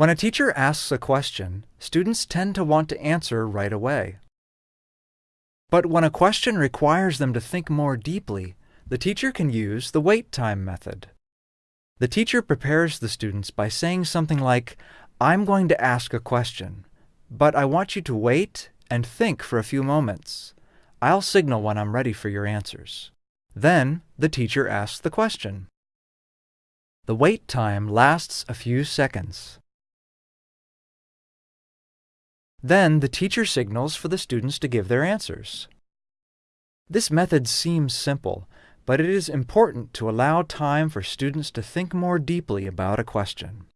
When a teacher asks a question, students tend to want to answer right away. But when a question requires them to think more deeply, the teacher can use the wait time method. The teacher prepares the students by saying something like, I'm going to ask a question, but I want you to wait and think for a few moments. I'll signal when I'm ready for your answers. Then the teacher asks the question. The wait time lasts a few seconds. Then the teacher signals for the students to give their answers. This method seems simple, but it is important to allow time for students to think more deeply about a question.